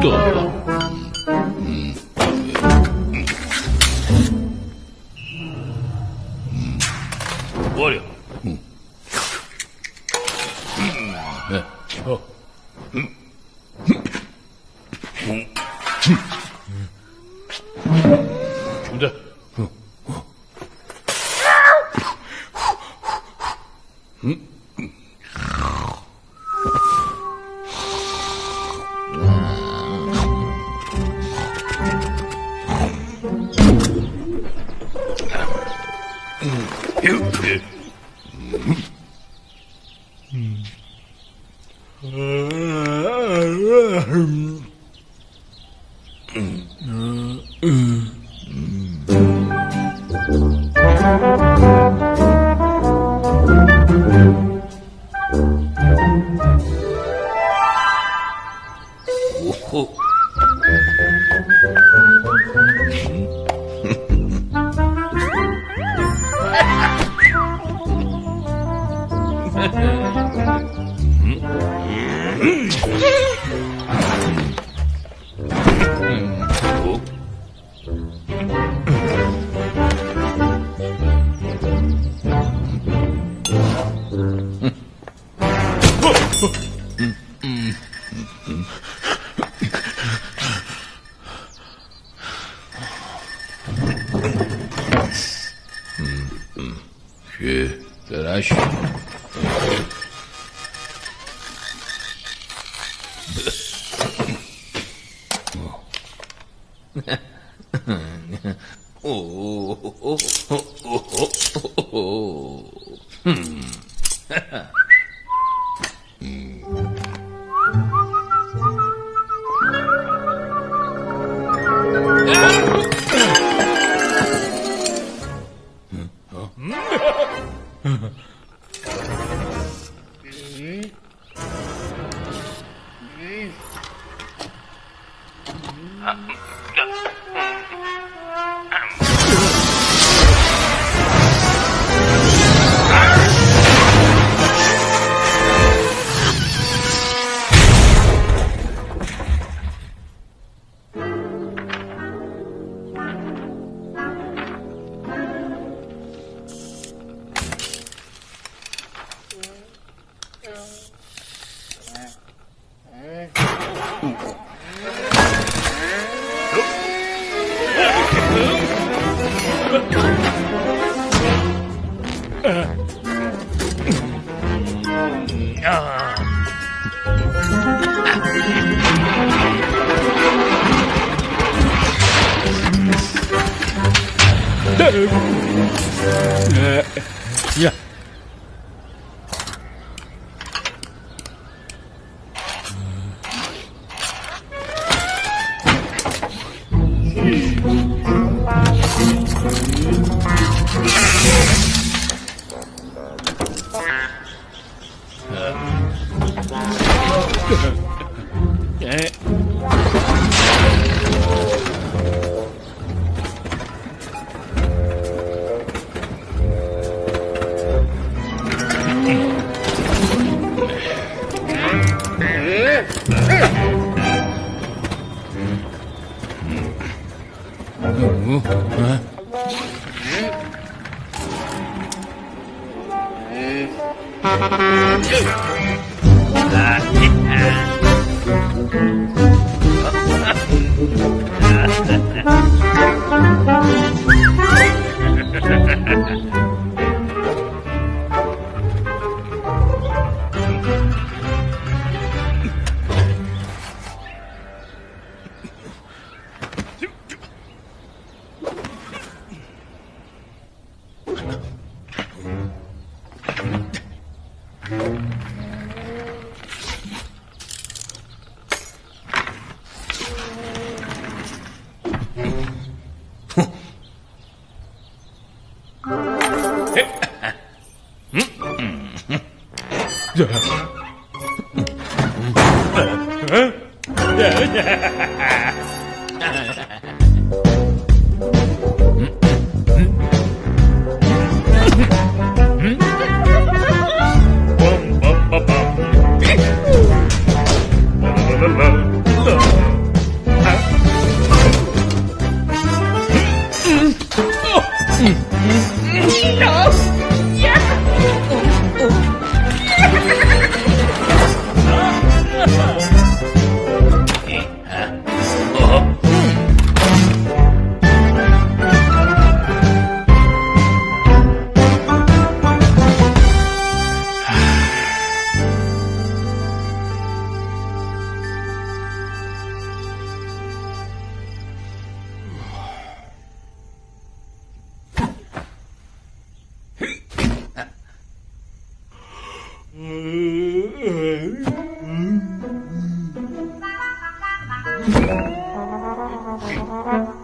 得了，嗯，我嘞，嗯，嗯，嗯，嗯。嗯。嗯。嗯。嗯。嗯。嗯。که درش 哦，嗯，哈哈。Yeah. Ha ha ha. Bum, bum, bum, bum. Thank you.